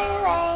away.